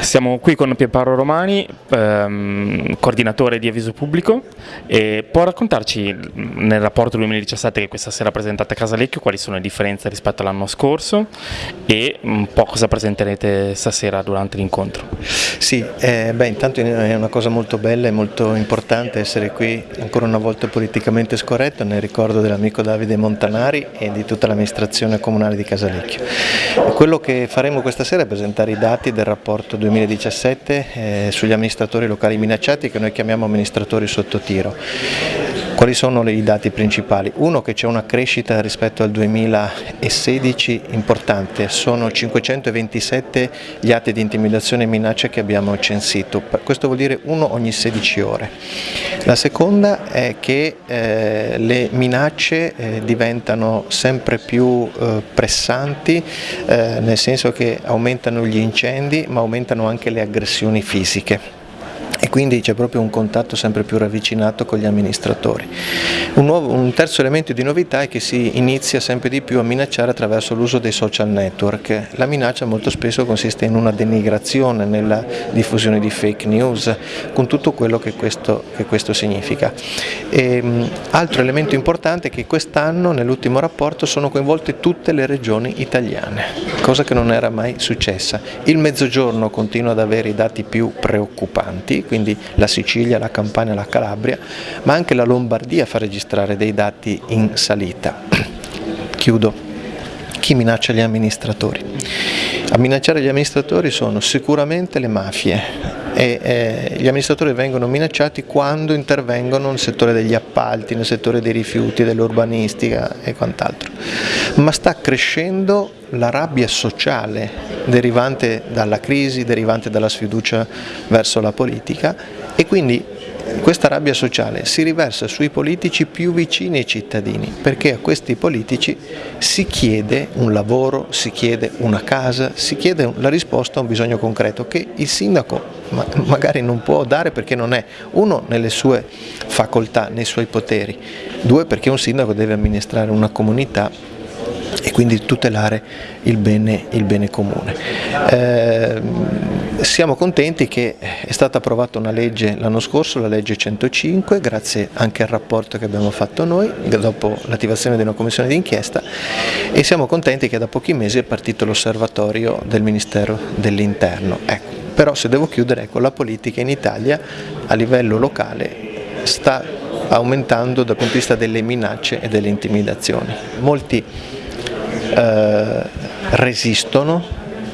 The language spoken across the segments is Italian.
Siamo qui con Pierpaolo Romani, ehm, coordinatore di Avviso Pubblico, e può raccontarci nel rapporto 2017 che questa sera presentate a Casalecchio quali sono le differenze rispetto all'anno scorso e un po' cosa presenterete stasera durante l'incontro? Sì, eh, beh, intanto è una cosa molto bella e molto importante essere qui ancora una volta politicamente scorretto nel ricordo dell'amico Davide Montanari e di tutta l'amministrazione comunale di Casalecchio. Quello che faremo questa sera è presentare i dati del rapporto 2017 2017 eh, sugli amministratori locali minacciati che noi chiamiamo amministratori sotto tiro. Quali sono i dati principali? Uno che c'è una crescita rispetto al 2016 importante, sono 527 gli atti di intimidazione e minaccia che abbiamo censito, questo vuol dire uno ogni 16 ore. La seconda è che eh, le minacce eh, diventano sempre più eh, pressanti, eh, nel senso che aumentano gli incendi ma aumentano anche le aggressioni fisiche quindi c'è proprio un contatto sempre più ravvicinato con gli amministratori. Un, nuovo, un, terzo elemento di novità è che si inizia sempre di più a minacciare attraverso l'uso dei social network. La minaccia molto spesso consiste in una denigrazione, nella diffusione di fake news, con tutto quello che questo, che questo significa. E, ehm, altro elemento importante è che quest'anno nell'ultimo rapporto sono coinvolte tutte le regioni italiane, cosa che non era mai successa. Il Mezzogiorno continua ad avere i dati più preoccupanti, quindi la Sicilia, la Campania, la Calabria, ma anche la Lombardia fa registrare dei dati in salita. Chiudo. Chi minaccia gli amministratori? A minacciare gli amministratori sono sicuramente le mafie, e eh, gli amministratori vengono minacciati quando intervengono nel settore degli appalti, nel settore dei rifiuti, dell'urbanistica e quant'altro. Ma sta crescendo la rabbia sociale derivante dalla crisi, derivante dalla sfiducia verso la politica e quindi questa rabbia sociale si riversa sui politici più vicini ai cittadini, perché a questi politici si chiede un lavoro, si chiede una casa, si chiede la risposta a un bisogno concreto che il sindaco magari non può dare perché non è, uno, nelle sue facoltà, nei suoi poteri, due, perché un sindaco deve amministrare una comunità e quindi tutelare il bene, il bene comune. Eh, siamo contenti che è stata approvata una legge l'anno scorso, la legge 105, grazie anche al rapporto che abbiamo fatto noi dopo l'attivazione di una commissione d'inchiesta e siamo contenti che da pochi mesi è partito l'osservatorio del Ministero dell'Interno. Ecco, però se devo chiudere, ecco, la politica in Italia a livello locale sta aumentando dal punto di vista delle minacce e delle intimidazioni. Molti eh, resistono,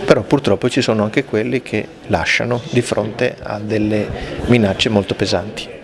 però purtroppo ci sono anche quelli che lasciano di fronte a delle minacce molto pesanti.